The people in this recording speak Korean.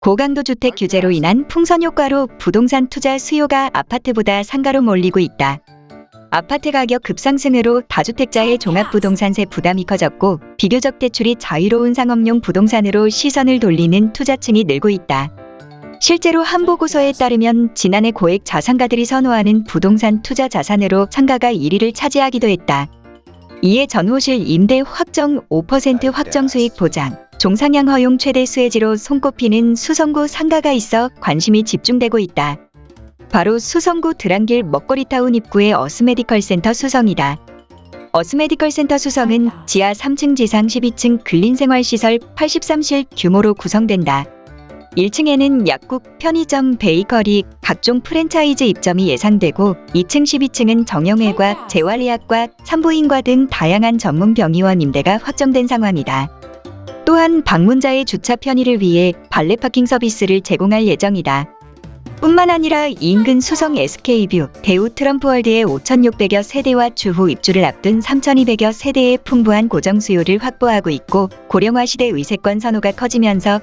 고강도 주택 규제로 인한 풍선 효과로 부동산 투자 수요가 아파트보다 상가로 몰리고 있다. 아파트 가격 급상승으로 다주택자의 종합부동산세 부담이 커졌고 비교적 대출이 자유로운 상업용 부동산으로 시선을 돌리는 투자층이 늘고 있다. 실제로 한 보고서에 따르면 지난해 고액 자산가들이 선호하는 부동산 투자 자산으로 상가가 1위를 차지하기도 했다. 이에 전호실 임대 확정 5% 확정 수익 보장, 종상향 허용 최대 수혜지로 손꼽히는 수성구 상가가 있어 관심이 집중되고 있다. 바로 수성구 들안길 먹거리타운 입구의 어스메디컬 센터 수성이다. 어스메디컬 센터 수성은 지하 3층 지상 12층 근린생활시설 83실 규모로 구성된다. 1층에는 약국, 편의점, 베이커리, 각종 프랜차이즈 입점이 예상되고 2층 12층은 정형외과, 재활의학과, 산부인과 등 다양한 전문 병의원 임대가 확정된 상황이다. 또한 방문자의 주차 편의를 위해 발레 파킹 서비스를 제공할 예정이다. 뿐만 아니라 인근 수성 SK뷰, 대우 트럼프월드의 5,600여 세대와 추후 입주를 앞둔 3,200여 세대의 풍부한 고정 수요를 확보하고 있고 고령화 시대 의세권 선호가 커지면서